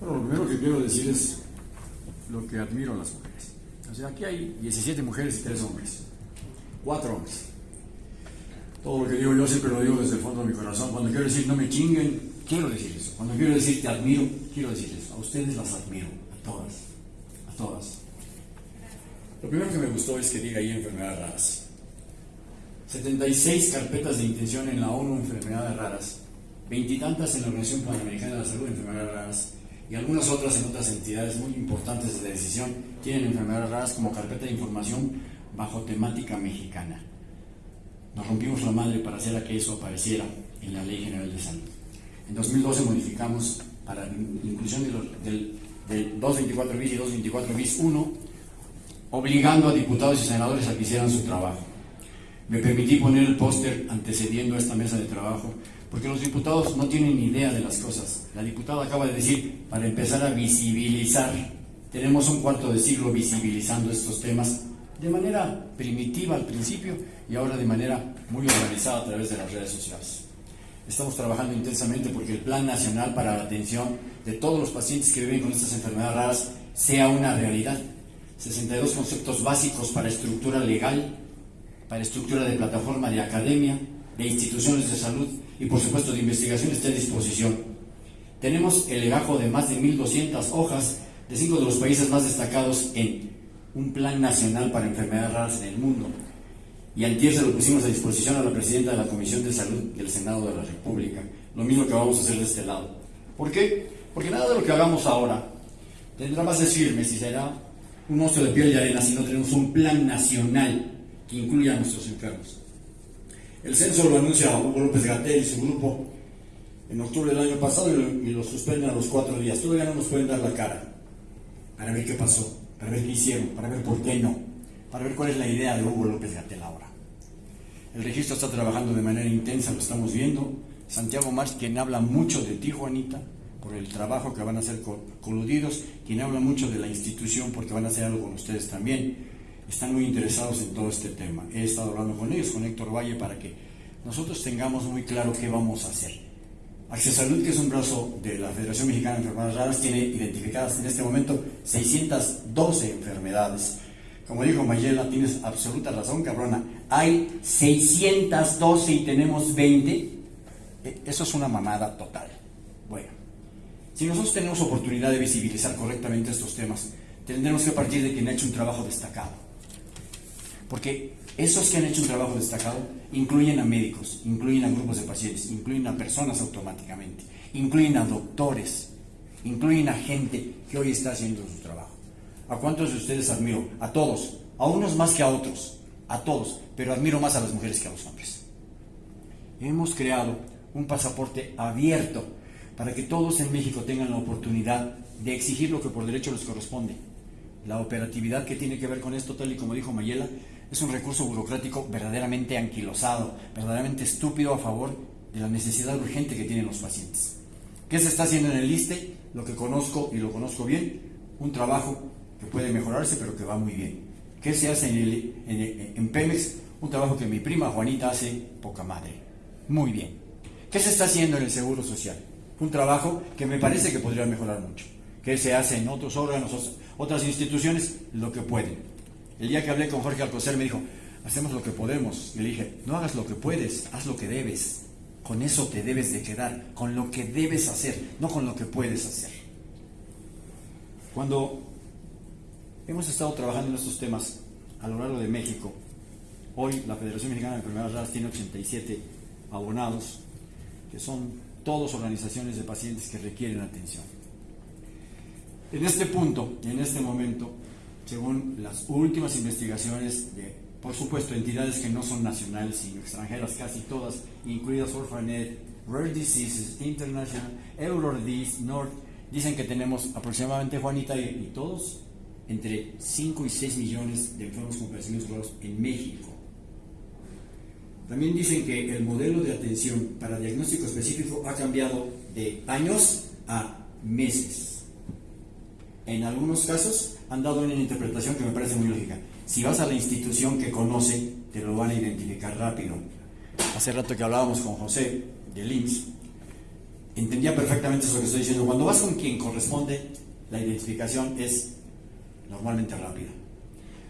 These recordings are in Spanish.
Bueno, lo primero que quiero decir es lo que admiro a las mujeres. O sea, aquí hay 17 mujeres y 3 hombres. 4 hombres. Todo lo que digo yo siempre lo digo desde el fondo de mi corazón. Cuando quiero decir no me chinguen, quiero decir eso. Cuando quiero decir te admiro, quiero decir eso. A ustedes las admiro, a todas. A todas. Lo primero que me gustó es que diga ahí enfermedades raras. 76 carpetas de intención en la ONU enfermedades raras, veintitantas en la Organización Panamericana de la Salud enfermedades raras y algunas otras en otras entidades muy importantes de decisión tienen enfermedades raras como carpeta de información bajo temática mexicana. Nos rompimos la madre para hacer que eso apareciera en la Ley General de Salud. En 2012 modificamos para la inclusión del, del 224 bis y 224 bis 1, obligando a diputados y senadores a que hicieran su trabajo. Me permití poner el póster antecediendo a esta mesa de trabajo, porque los diputados no tienen idea de las cosas. La diputada acaba de decir, para empezar a visibilizar, tenemos un cuarto de siglo visibilizando estos temas de manera primitiva al principio y ahora de manera muy organizada a través de las redes sociales. Estamos trabajando intensamente porque el Plan Nacional para la Atención de todos los pacientes que viven con estas enfermedades raras sea una realidad. 62 conceptos básicos para estructura legal, para estructura de plataforma de academia, de instituciones de salud y por supuesto de investigación está a disposición. Tenemos el legajo de más de 1.200 hojas de cinco de los países más destacados en un plan nacional para enfermedades raras en el mundo. Y antier se lo pusimos a disposición a la presidenta de la Comisión de Salud del Senado de la República. Lo mismo que vamos a hacer de este lado. ¿Por qué? Porque nada de lo que hagamos ahora tendrá bases firmes y será un oso de piel y arena si no tenemos un plan nacional que incluya a nuestros enfermos. El censo lo anuncia Hugo López Gatel y su grupo en octubre del año pasado y lo, suspenden a los cuatro días. Todavía no nos pueden dar la cara para ver qué pasó, para ver qué hicieron, para ver por qué no, para ver cuál es la idea de Hugo López Gatel ahora. El registro está trabajando de manera intensa, lo estamos viendo. Santiago Marx, quien habla mucho de ti, Juanita, por el trabajo que van a hacer coludidos, quien habla mucho de la institución porque van a hacer algo con ustedes también están muy interesados en todo este tema. He estado hablando con ellos, con Héctor Valle, para que nosotros tengamos muy claro qué vamos a hacer. Salud, que es un brazo de la Federación Mexicana de Enfermedades Raras, tiene identificadas en este momento 612 enfermedades. Como dijo Mayela, tienes absoluta razón, cabrona. Hay 612 y tenemos 20. E, eso es una mamada total. Bueno, si nosotros tenemos oportunidad de visibilizar correctamente estos temas, tendremos que partir de quien ha hecho un trabajo destacado. Porque esos que han hecho un trabajo destacado incluyen a médicos, incluyen a grupos de pacientes, incluyen a personas automáticamente, incluyen a doctores, incluyen a gente que hoy está haciendo su trabajo. ¿A cuántos de ustedes admiro? A todos, a unos más que a otros, a todos, pero admiro más a las mujeres que a los hombres. Hemos creado un pasaporte abierto para que todos en México tengan la oportunidad de exigir lo que por derecho les corresponde. La operatividad que tiene que ver con esto, tal y como dijo Mayela, es un recurso burocrático verdaderamente anquilosado, verdaderamente estúpido a favor de la necesidad urgente que tienen los pacientes. ¿Qué se está haciendo en el ISTE? Lo que conozco y lo conozco bien, un trabajo que puede mejorarse pero que va muy bien. ¿Qué se hace en, el, en, en Pemex? Un trabajo que mi prima Juanita hace poca madre. Muy bien. ¿Qué se está haciendo en el Seguro Social? Un trabajo que me parece que podría mejorar mucho. ¿Qué se hace en otros órganos, otras instituciones? Lo que pueden el día que hablé con Jorge Alcocer me dijo, hacemos lo que podemos. Le dije, no hagas lo que puedes, haz lo que debes. Con eso te debes de quedar, con lo que debes hacer, no con lo que puedes hacer. Cuando hemos estado trabajando en estos temas a lo largo de México, hoy la Federación Mexicana de Enfermedades Raras tiene 87 abonados, que son todos organizaciones de pacientes que requieren atención. En este punto, en este momento, según las últimas investigaciones de, por supuesto, entidades que no son nacionales, sino extranjeras, casi todas, incluidas Orphanet, Rare Diseases International, Eurodis, North, dicen que tenemos aproximadamente, Juanita y, todos, entre 5 y 6 millones de enfermos con padecimientos en México. También dicen que el modelo de atención para diagnóstico específico ha cambiado de años a meses. En algunos casos han dado una interpretación que me parece muy lógica. Si vas a la institución que conoce, te lo van a identificar rápido. Hace rato que hablábamos con José de IMSS, entendía perfectamente eso que estoy diciendo. Cuando vas con quien corresponde, la identificación es normalmente rápida.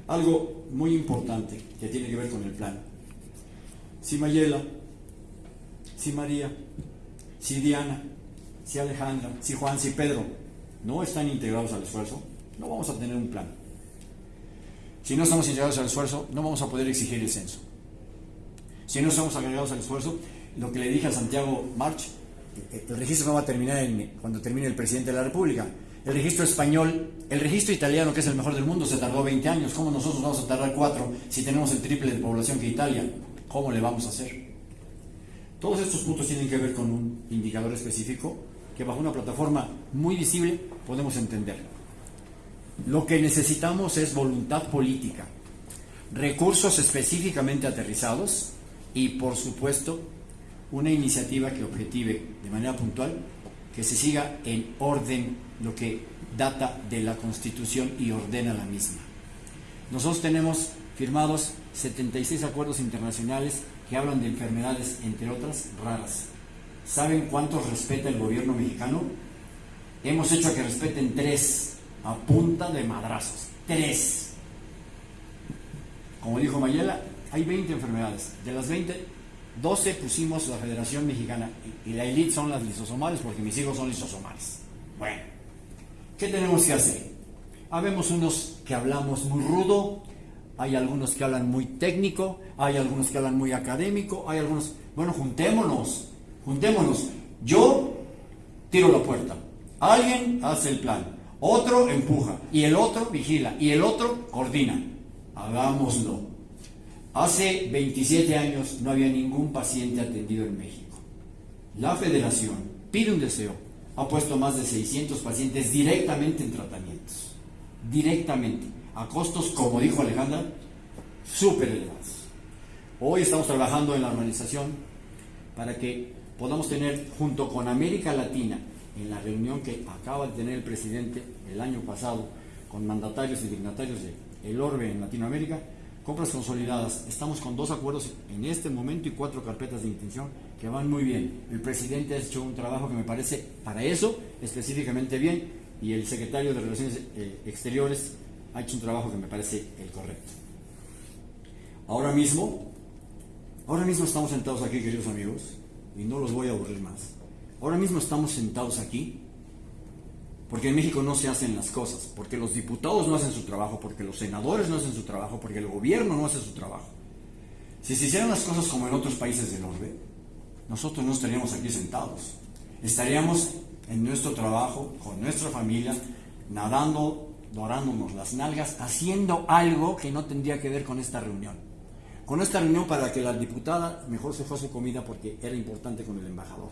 Algo muy importante que tiene que ver con el plan. Si Mayela, si María, si Diana, si Alejandra, si Juan, si Pedro no están integrados al esfuerzo, no vamos a tener un plan. Si no estamos integrados al esfuerzo, no vamos a poder exigir el censo. Si no estamos agregados al esfuerzo, lo que le dije a Santiago March, el registro no va a terminar cuando termine el presidente de la República. El registro español, el registro italiano, que es el mejor del mundo, se tardó 20 años. ¿Cómo nosotros vamos a tardar 4 si tenemos el triple de población que Italia? ¿Cómo le vamos a hacer? Todos estos puntos tienen que ver con un indicador específico que bajo una plataforma muy visible podemos entender. Lo que necesitamos es voluntad política, recursos específicamente aterrizados y, por supuesto, una iniciativa que objetive de manera puntual que se siga en orden lo que data de la Constitución y ordena la misma. Nosotros tenemos firmados 76 acuerdos internacionales que hablan de enfermedades, entre otras, raras. ¿Saben cuántos respeta el gobierno mexicano? Hemos hecho que respeten tres a punta de madrazos. Tres. Como dijo Mayela, hay 20 enfermedades. De las 20, 12 pusimos la Federación Mexicana y la elite son las lisosomales porque mis hijos son lisosomales. Bueno, ¿qué tenemos que hacer? Habemos unos que hablamos muy rudo, hay algunos que hablan muy técnico, hay algunos que hablan muy académico, hay algunos... Bueno, juntémonos, juntémonos. Yo tiro la puerta, alguien hace el plan, otro empuja y el otro vigila y el otro coordina. Hagámoslo. Hace 27 años no había ningún paciente atendido en México. La federación pide un deseo, ha puesto más de 600 pacientes directamente en tratamientos, directamente, a costos, como dijo Alejandra, súper elevados. Hoy estamos trabajando en la organización para que podamos tener, junto con América Latina, en la reunión que acaba de tener el presidente el año pasado con mandatarios y dignatarios de Orbe en Latinoamérica, Compras consolidadas. Estamos con dos acuerdos en este momento y cuatro carpetas de intención que van muy bien. El presidente ha hecho un trabajo que me parece para eso específicamente bien y el secretario de Relaciones eh, Exteriores ha hecho un trabajo que me parece el correcto. Ahora mismo, ahora mismo estamos sentados aquí, queridos amigos, y no los voy a aburrir más. Ahora mismo estamos sentados aquí porque en México no se hacen las cosas, porque los diputados no hacen su trabajo, porque los senadores no hacen su trabajo, porque el gobierno no hace su trabajo. Si se hicieran las cosas como en otros países del orbe, nosotros no estaríamos aquí sentados. Estaríamos en nuestro trabajo, con nuestra familia, nadando, dorándonos las nalgas, haciendo algo que no tendría que ver con esta reunión. Con esta reunión para que la diputada mejor se fue a su comida porque era importante con el embajador.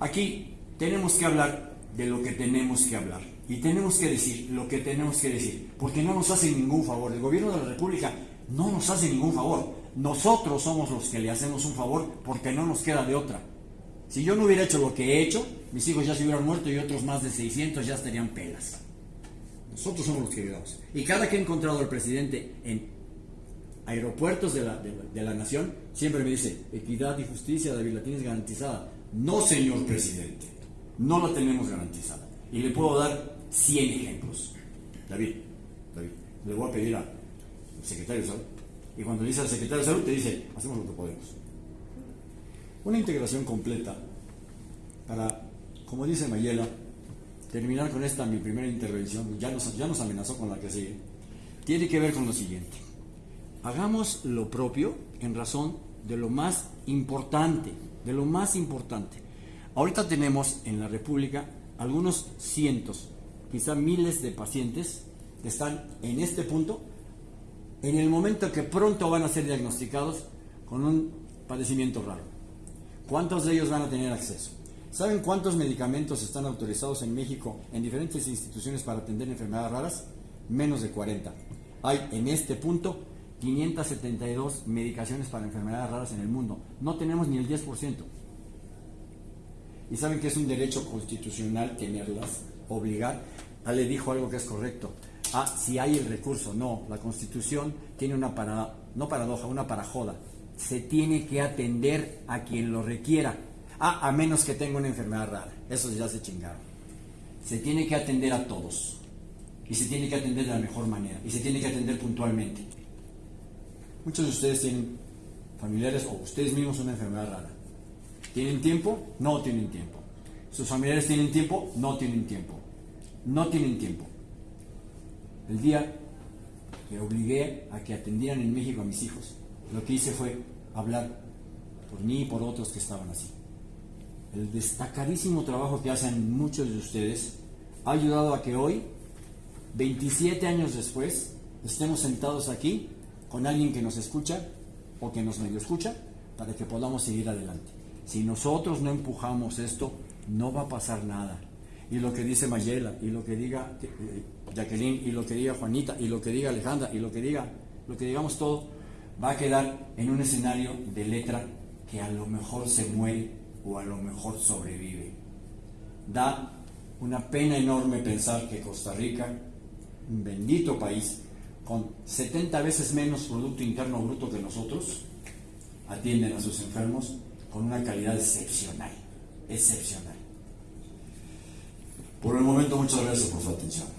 Aquí tenemos que hablar de lo que tenemos que hablar. Y tenemos que decir lo que tenemos que decir, porque no nos hace ningún favor. El gobierno de la República no nos hace ningún favor. Nosotros somos los que le hacemos un favor porque no nos queda de otra. Si yo no hubiera hecho lo que he hecho, mis hijos ya se hubieran muerto y otros más de 600 ya estarían pelas. Nosotros somos los que ayudamos. Y cada que he encontrado al presidente en aeropuertos de la, de la nación, siempre me dice, equidad y justicia, David, la tienes garantizada. No, señor presidente no la tenemos garantizada. Y le puedo dar 100 ejemplos. David, David, le voy a pedir al secretario de salud. Y cuando le dice al secretario de salud, te dice, hacemos lo que podemos. Una integración completa para, como dice Mayela, terminar con esta mi primera intervención, ya nos, ya nos amenazó con la que sigue, tiene que ver con lo siguiente. Hagamos lo propio en razón de lo más importante, de lo más importante. Ahorita tenemos en la República algunos cientos, quizá miles de pacientes que están en este punto, en el momento que pronto van a ser diagnosticados con un padecimiento raro. ¿Cuántos de ellos van a tener acceso? ¿Saben cuántos medicamentos están autorizados en México en diferentes instituciones para atender enfermedades raras? Menos de 40. Hay en este punto 572 medicaciones para enfermedades raras en el mundo. No tenemos ni el 10% y saben que es un derecho constitucional tenerlas, obligar. Ale dijo algo que es correcto. Ah, si hay el recurso. No, la Constitución tiene una para, no paradoja, una parajoda. Se tiene que atender a quien lo requiera. ah, a menos que tenga una enfermedad rara. Eso ya se chingaron. Se tiene que atender a todos. Y se tiene que atender de la mejor manera. Y se tiene que atender puntualmente. Muchos de ustedes tienen familiares o ustedes mismos una enfermedad rara. ¿Tienen tiempo? No tienen tiempo. ¿Sus familiares tienen tiempo? No tienen tiempo. No tienen tiempo. El día que obligué a que atendieran en México a mis hijos, lo que hice fue hablar por mí y por otros que estaban así. El destacadísimo trabajo que hacen muchos de ustedes ha ayudado a que hoy, 27 años después, estemos sentados aquí con alguien que nos escucha o que nos medio escucha para que podamos seguir adelante. Si nosotros no empujamos esto, no va a pasar nada. Y lo que dice Mayela, y lo que diga eh, Jacqueline, y lo que diga Juanita, y lo que diga Alejandra, y lo que diga, lo que digamos todo, va a quedar en un escenario de letra que a lo mejor se muere o a lo mejor sobrevive. Da una pena enorme pensar que Costa Rica, un bendito país, con 70 veces menos Producto Interno Bruto que nosotros, atienden a sus enfermos con una calidad excepcional, excepcional. Por el momento, muchas gracias por su atención.